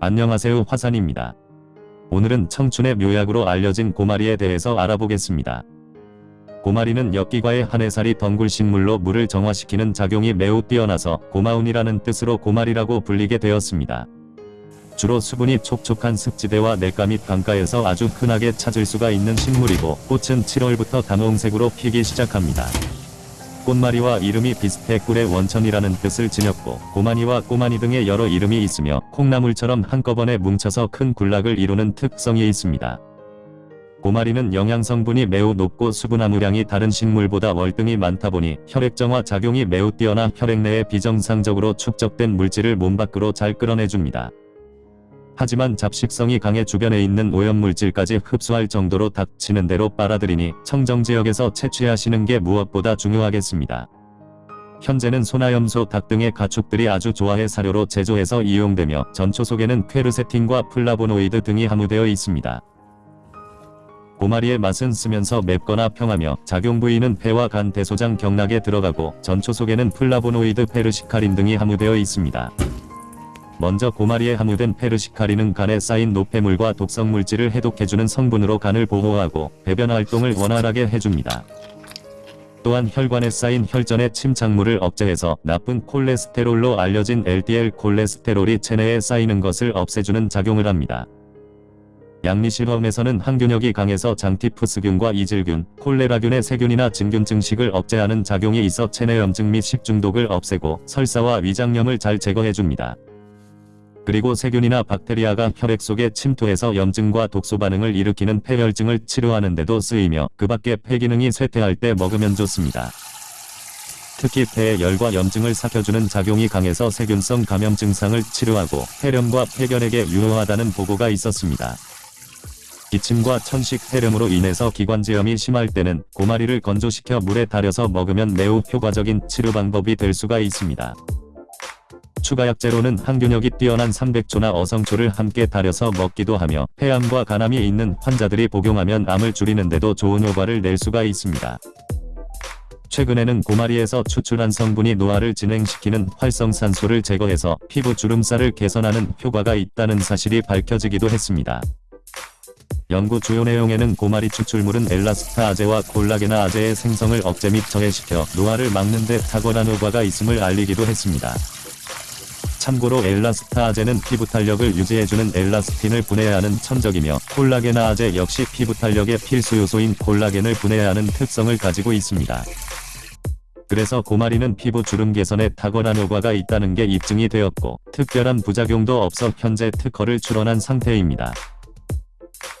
안녕하세요 화산입니다. 오늘은 청춘의 묘약으로 알려진 고마리에 대해서 알아보겠습니다. 고마리는 엽기과의 한해살이 덩굴식물로 물을 정화시키는 작용이 매우 뛰어나서 고마운이라는 뜻으로 고마리라고 불리게 되었습니다. 주로 수분이 촉촉한 습지대와 냇가 및 강가에서 아주 흔하게 찾을 수가 있는 식물이고 꽃은 7월부터 단홍색으로 피기 시작합니다. 꽃마리와 이름이 비슷해 꿀의 원천이라는 뜻을 지녔고 고마니와 꼬마니 등의 여러 이름이 있으며 콩나물처럼 한꺼번에 뭉쳐서 큰 군락을 이루는 특성이 있습니다. 고마리는 영양성분이 매우 높고 수분 함유량이 다른 식물보다 월등히 많다 보니 혈액정화 작용이 매우 뛰어나 혈액 내에 비정상적으로 축적된 물질을 몸 밖으로 잘 끌어내줍니다. 하지만 잡식성이 강해 주변에 있는 오염물질까지 흡수할 정도로 닥치는 대로 빨아들이니 청정지역에서 채취하시는 게 무엇보다 중요하겠습니다. 현재는 소나 염소 닭 등의 가축들이 아주 좋아해 사료로 제조해서 이용되며 전초 속에는 퀘르세틴과 플라보노이드 등이 함유되어 있습니다. 고마리의 맛은 쓰면서 맵거나 평하며 작용 부위는 폐와 간 대소장 경락에 들어가고 전초 속에는 플라보노이드 페르시카린 등이 함유되어 있습니다. 먼저 고마리에 함유된 페르시카린은 간에 쌓인 노폐물과 독성물질을 해독해주는 성분으로 간을 보호하고 배변 활동을 원활하게 해줍니다. 또한 혈관에 쌓인 혈전의 침착물을 억제해서 나쁜 콜레스테롤로 알려진 LDL 콜레스테롤이 체내에 쌓이는 것을 없애주는 작용을 합니다. 양리실험에서는 항균력이 강해서 장티푸스균과 이질균, 콜레라균의 세균이나 진균 증식을 억제하는 작용이 있어 체내염증 및 식중독을 없애고 설사와 위장염을 잘 제거해줍니다. 그리고 세균이나 박테리아가 혈액 속에 침투해서 염증과 독소 반응을 일으키는 폐혈증을 치료하는 데도 쓰이며 그 밖에 폐기능이 쇠퇴할 때 먹으면 좋습니다. 특히 폐의 열과 염증을 삭혀주는 작용이 강해서 세균성 감염 증상을 치료하고 폐렴과 폐결핵에 유효하다는 보고가 있었습니다. 기침과 천식 폐렴으로 인해서 기관지염이 심할 때는 고마리를 건조시켜 물에 달여서 먹으면 매우 효과적인 치료 방법이 될 수가 있습니다. 추가 약재로는 항균력이 뛰어난 삼백초나 어성초를 함께 달여서 먹기도 하며 폐암과 간암이 있는 환자들이 복용하면 암을 줄이는 데도 좋은 효과를 낼 수가 있습니다. 최근에는 고마리에서 추출한 성분이 노화를 진행시키는 활성산소를 제거해서 피부 주름살을 개선하는 효과가 있다는 사실이 밝혀지기도 했습니다. 연구 주요 내용에는 고마리 추출물은 엘라스타아제와 콜라게나아제의 생성을 억제 및 저해시켜 노화를 막는 데 탁월한 효과가 있음을 알리기도 했습니다. 참고로 엘라스타아제는 피부 탄력을 유지해주는 엘라스틴을 분해해야 하는 천적이며 콜라겐아아제 역시 피부 탄력의 필수 요소인 콜라겐을 분해해야 하는 특성을 가지고 있습니다. 그래서 고마리는 피부 주름 개선에 탁월한 효과가 있다는 게 입증이 되었고 특별한 부작용도 없어 현재 특허를 출원한 상태입니다.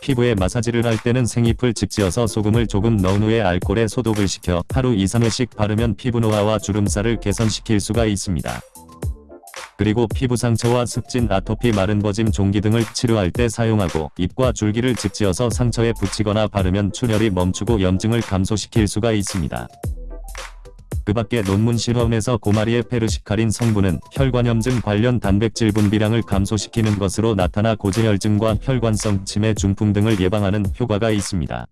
피부에 마사지를 할 때는 생잎을 직지어서 소금을 조금 넣은 후에 알코올에 소독을 시켜 하루 2-3회씩 바르면 피부 노화와 주름살을 개선시킬 수가 있습니다. 그리고 피부 상처와 습진, 아토피, 마른 버짐, 종기 등을 치료할 때 사용하고 잎과 줄기를 직지어서 상처에 붙이거나 바르면 출혈이 멈추고 염증을 감소시킬 수가 있습니다. 그 밖에 논문 실험에서 고마리의 페르시카린 성분은 혈관염증 관련 단백질 분비량을 감소시키는 것으로 나타나 고지혈증과 혈관성 치매 중풍 등을 예방하는 효과가 있습니다.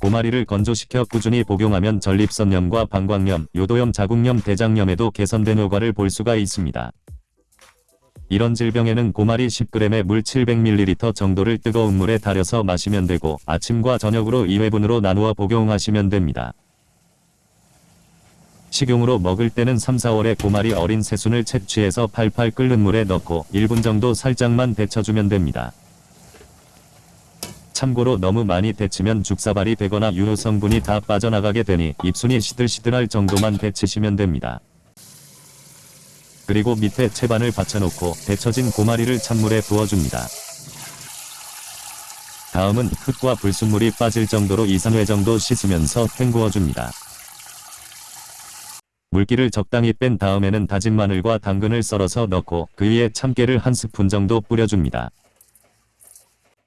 고마리를 건조시켜 꾸준히 복용하면 전립선염과 방광염, 요도염, 자궁염, 대장염에도 개선된 효과를 볼 수가 있습니다. 이런 질병에는 고마리 10g에 물 700ml 정도를 뜨거운 물에 달여서 마시면 되고 아침과 저녁으로 2회분으로 나누어 복용하시면 됩니다. 식용으로 먹을 때는 3-4월에 고마리 어린 새순을 채취해서 팔팔 끓는 물에 넣고 1분 정도 살짝만 데쳐주면 됩니다. 참고로 너무 많이 데치면 죽사발이 되거나 유효 성분이 다 빠져나가게 되니 입순이 시들시들할 정도만 데치시면 됩니다. 그리고 밑에 채반을 받쳐놓고 데쳐진 고마리를 찬물에 부어줍니다. 다음은 흙과 불순물이 빠질 정도로 2-3회 정도 씻으면서 헹구어줍니다. 물기를 적당히 뺀 다음에는 다진 마늘과 당근을 썰어서 넣고 그 위에 참깨를 한 스푼 정도 뿌려줍니다.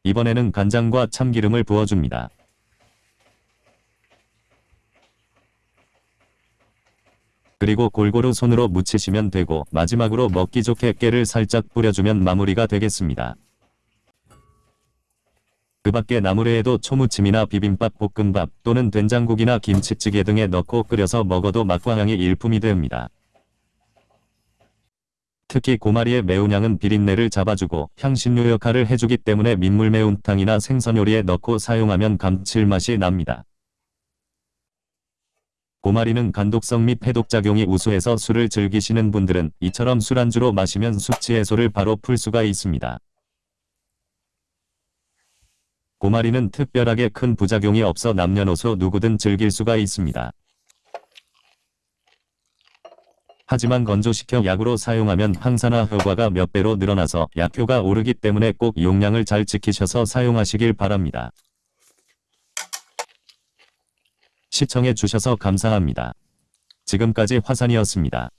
이번에는 간장과 참기름을 부어줍니다. 그리고 골고루 손으로 묻히시면 되고 마지막으로 먹기 좋게 깨를 살짝 뿌려주면 마무리가 되겠습니다. 그 밖에 나물회에도 초무침이나 비빔밥 볶음밥 또는 된장국이나 김치찌개 등에 넣고 끓여서 먹어도 맛과 향이 일품이 됩니다. 특히 고마리의 매운향은 비린내를 잡아주고 향신료 역할을 해주기 때문에 민물 매운탕이나 생선 요리에 넣고 사용하면 감칠맛이 납니다. 고마리는 간독성 및 해독작용이 우수해서 술을 즐기시는 분들은 이처럼 술안주로 마시면 숙취 해소를 바로 풀 수가 있습니다. 고마리는 특별하게 큰 부작용이 없어 남녀노소 누구든 즐길 수가 있습니다. 하지만 건조시켜 약으로 사용하면 항산화 효과가 몇 배로 늘어나서 약효가 오르기 때문에 꼭 용량을 잘 지키셔서 사용하시길 바랍니다. 시청해 주셔서 감사합니다. 지금까지 화산이었습니다.